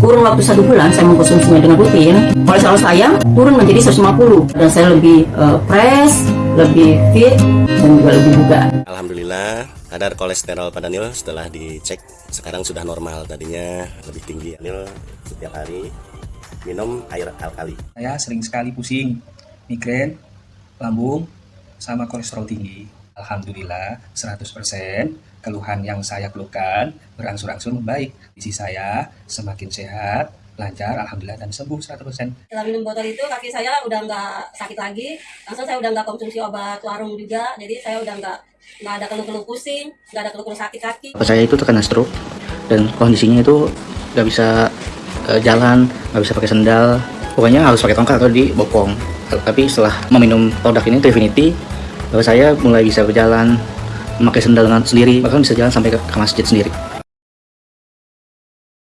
kurun waktu satu bulan saya mengkonsumsinya dengan rutin, kolesterol saya turun menjadi 150 dan saya lebih uh, fresh, lebih fit, dan juga lebih bugar. Alhamdulillah kadar kolesterol pada Nil setelah dicek. Sekarang sudah normal tadinya lebih tinggi Nil. Setiap hari minum air alkali. Saya sering sekali pusing migrain lambung sama kolesterol tinggi Alhamdulillah 100% keluhan yang saya keluhkan berangsur-angsur membaik. Isi saya semakin sehat, lancar, Alhamdulillah dan sembuh 100%. Setelah minum botol itu kaki saya udah nggak sakit lagi, langsung saya udah nggak konsumsi obat warung juga, jadi saya udah nggak nggak ada keluh-keluh pusing, nggak ada keluh-keluh sakit kaki. Saya itu terkena stroke dan kondisinya itu nggak bisa uh, jalan, nggak bisa pakai sendal, pokoknya harus pakai tongkat atau dibopong. Tapi setelah meminum produk ini Trifinity, bahwa saya mulai bisa berjalan memakai sendal sendiri bahkan bisa jalan sampai ke masjid sendiri